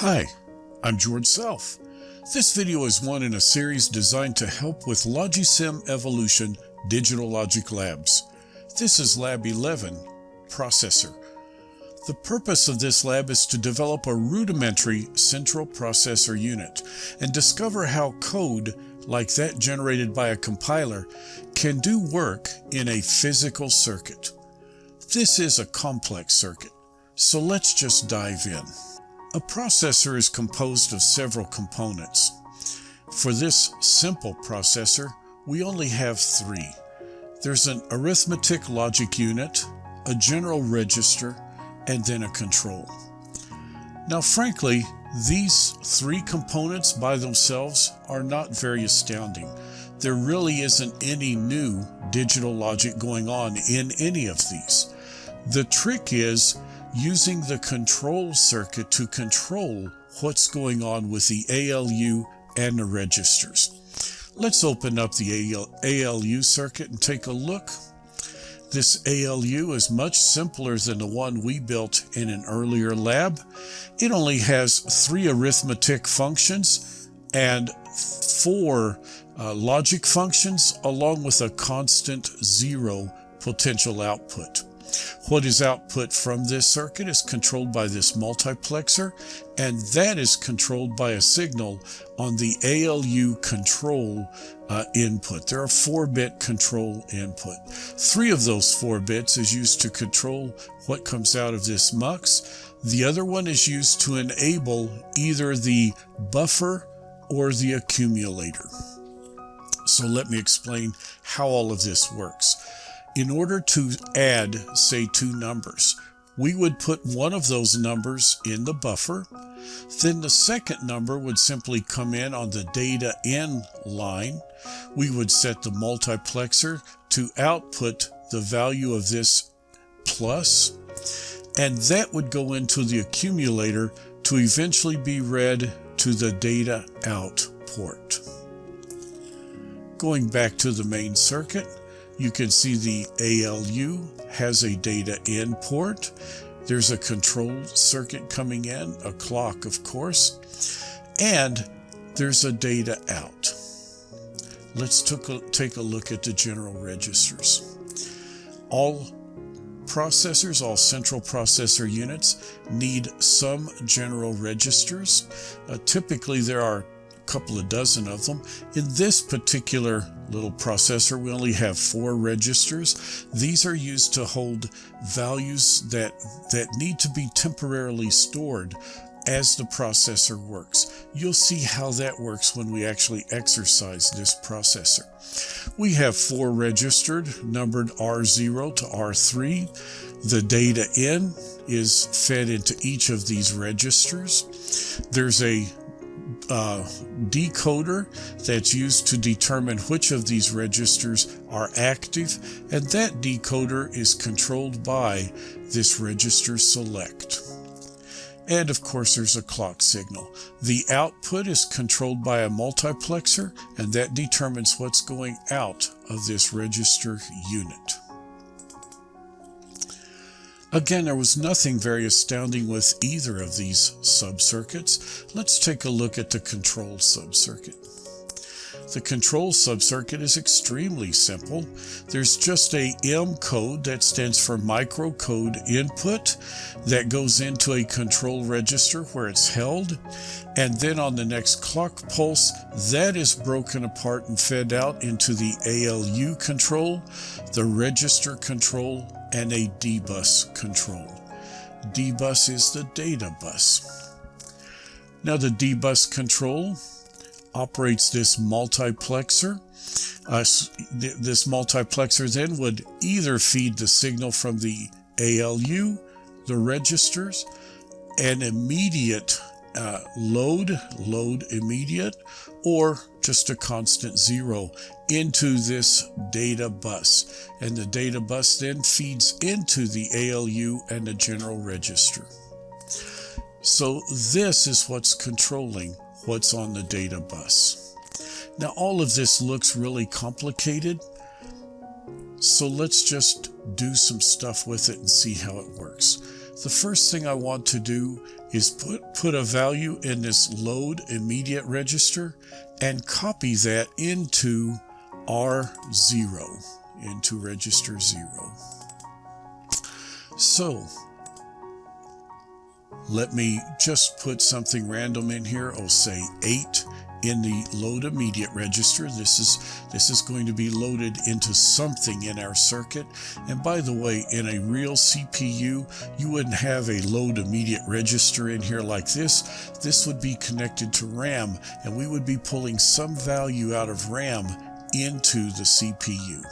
Hi, I'm George Self. This video is one in a series designed to help with Logisim Evolution Digital Logic Labs. This is Lab 11, Processor. The purpose of this lab is to develop a rudimentary central processor unit and discover how code, like that generated by a compiler, can do work in a physical circuit. This is a complex circuit, so let's just dive in. A processor is composed of several components. For this simple processor, we only have three. There's an arithmetic logic unit, a general register, and then a control. Now frankly, these three components by themselves are not very astounding. There really isn't any new digital logic going on in any of these. The trick is using the control circuit to control what's going on with the ALU and the registers. Let's open up the ALU circuit and take a look. This ALU is much simpler than the one we built in an earlier lab. It only has three arithmetic functions and four uh, logic functions along with a constant zero potential output. What is output from this circuit is controlled by this multiplexer, and that is controlled by a signal on the ALU control uh, input. There are four-bit control input. Three of those four bits is used to control what comes out of this mux. The other one is used to enable either the buffer or the accumulator. So let me explain how all of this works in order to add, say, two numbers, we would put one of those numbers in the buffer. Then the second number would simply come in on the data in line. We would set the multiplexer to output the value of this plus, and that would go into the accumulator to eventually be read to the data out port. Going back to the main circuit, you can see the ALU has a data in port. There's a control circuit coming in, a clock, of course, and there's a data out. Let's take a look at the general registers. All processors, all central processor units need some general registers. Uh, typically, there are a couple of dozen of them. In this particular little processor, we only have four registers. These are used to hold values that, that need to be temporarily stored as the processor works. You'll see how that works when we actually exercise this processor. We have four registered, numbered R0 to R3. The data in is fed into each of these registers. There's a uh, decoder that's used to determine which of these registers are active, and that decoder is controlled by this register select. And of course, there's a clock signal. The output is controlled by a multiplexer, and that determines what's going out of this register unit. Again, there was nothing very astounding with either of these subcircuits. Let's take a look at the control subcircuit. The control subcircuit is extremely simple. There's just a M code that stands for microcode input that goes into a control register where it's held. And then on the next clock pulse, that is broken apart and fed out into the ALU control, the register control, and a D-bus control. D-bus is the data bus. Now the D-bus control operates this multiplexer. Uh, this multiplexer then would either feed the signal from the ALU, the registers, an immediate uh, load, load immediate, or just a constant zero into this data bus. And the data bus then feeds into the ALU and the general register. So this is what's controlling what's on the data bus. Now all of this looks really complicated, so let's just do some stuff with it and see how it works. the first thing I want to do is put, put a value in this load immediate register and copy that into R0, into register 0. So let me just put something random in here. I'll say 8 in the load immediate register. This is this is going to be loaded into something in our circuit. And by the way, in a real CPU, you wouldn't have a load immediate register in here like this. This would be connected to RAM, and we would be pulling some value out of RAM into the CPU.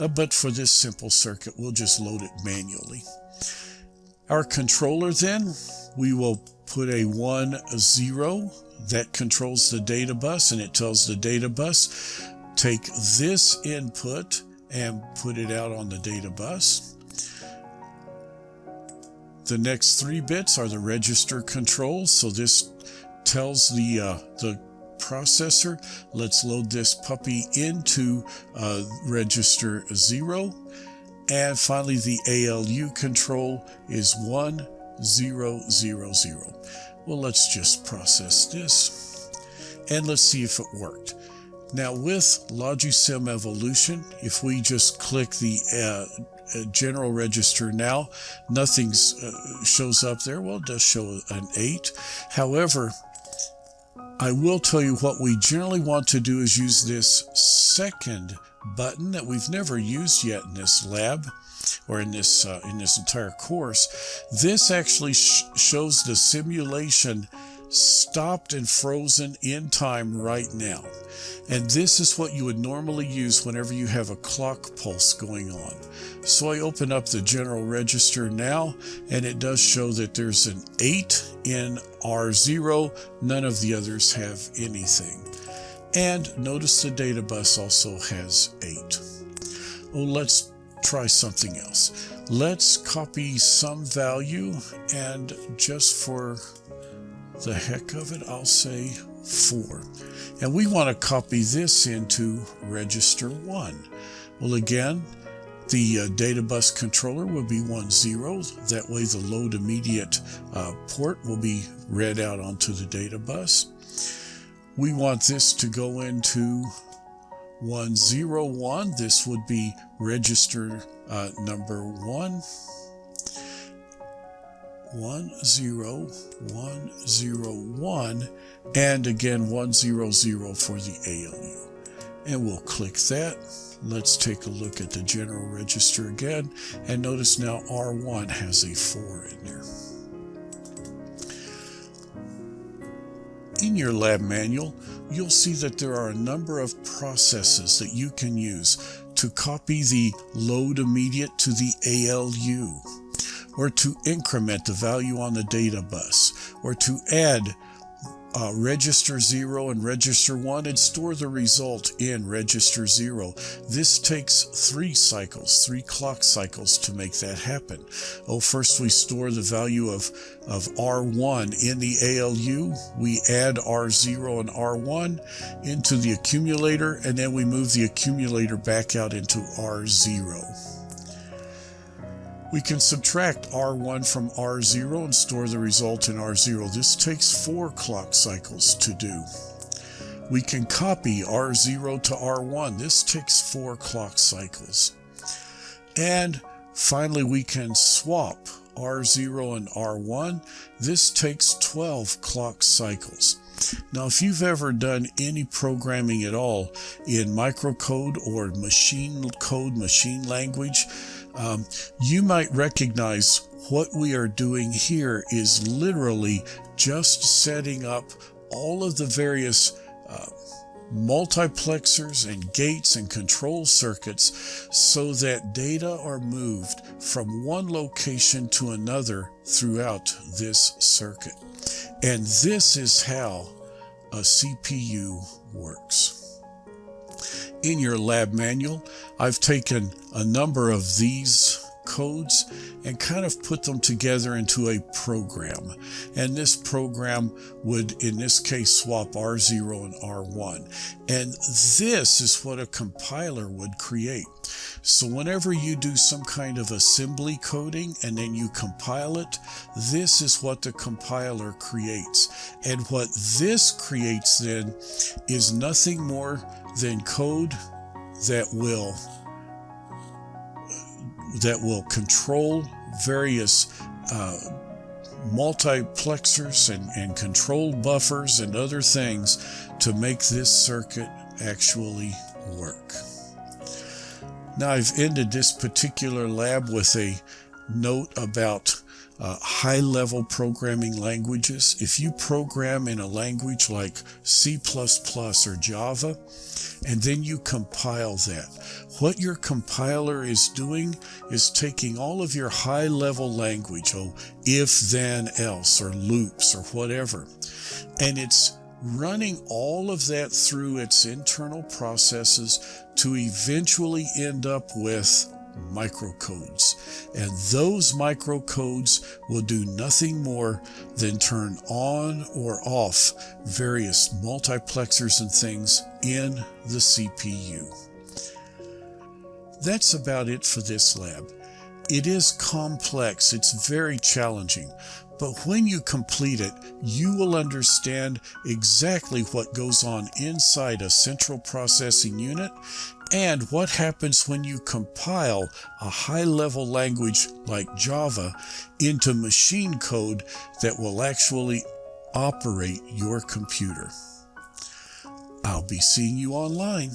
Uh, but for this simple circuit, we'll just load it manually. Our controller then, we will put a 1, a 0 that controls the data bus and it tells the data bus take this input and put it out on the data bus. The next three bits are the register controls. So this tells the, uh, the processor, let's load this puppy into uh, register 0. And finally, the ALU control is 1, 0, 0, 0. Well, let's just process this and let's see if it worked. Now with Logisim Evolution, if we just click the uh, uh, general register now, nothing uh, shows up there. Well, it does show an 8. However, I will tell you what we generally want to do is use this second button that we've never used yet in this lab or in this uh, in this entire course. This actually sh shows the simulation stopped and frozen in time right now. And this is what you would normally use whenever you have a clock pulse going on. So I open up the general register now, and it does show that there's an 8 in R0. None of the others have anything. And notice the data bus also has 8. Oh, let's try something else. Let's copy some value and just for the heck of it, I'll say 4. And we want to copy this into register 1. Well, again, the uh, data bus controller will be 1, 0. That way the load immediate uh, port will be read out onto the data bus. We want this to go into 101. This would be register uh, number 1. 10101 and again 100 for the ALU. And we'll click that. Let's take a look at the general register again and notice now R1 has a 4 in there. In your lab manual, you'll see that there are a number of processes that you can use to copy the load immediate to the ALU or to increment the value on the data bus, or to add uh, register 0 and register 1 and store the result in register 0. This takes three cycles, three clock cycles to make that happen. Oh, first we store the value of, of R1 in the ALU. We add R0 and R1 into the accumulator, and then we move the accumulator back out into R0. We can subtract R1 from R0 and store the result in R0. This takes four clock cycles to do. We can copy R0 to R1. This takes four clock cycles. And finally, we can swap R0 and R1. This takes 12 clock cycles. Now, if you've ever done any programming at all in microcode or machine code, machine language, um, you might recognize what we are doing here is literally just setting up all of the various uh, multiplexers and gates and control circuits so that data are moved from one location to another throughout this circuit. And this is how a CPU works in your lab manual, I've taken a number of these codes and kind of put them together into a program. And this program would, in this case, swap R0 and R1. And this is what a compiler would create. So whenever you do some kind of assembly coding and then you compile it, this is what the compiler creates. And what this creates then is nothing more than code that will that will control various uh, multiplexers and, and control buffers and other things to make this circuit actually work. Now I've ended this particular lab with a note about uh, high level programming languages. If you program in a language like C++ or Java, and then you compile that, what your compiler is doing is taking all of your high level language, oh, if then else, or loops, or whatever, and it's running all of that through its internal processes to eventually end up with microcodes. And those microcodes will do nothing more than turn on or off various multiplexers and things in the CPU. That's about it for this lab. It is complex, it's very challenging, but when you complete it, you will understand exactly what goes on inside a central processing unit and what happens when you compile a high level language like Java into machine code that will actually operate your computer. I'll be seeing you online.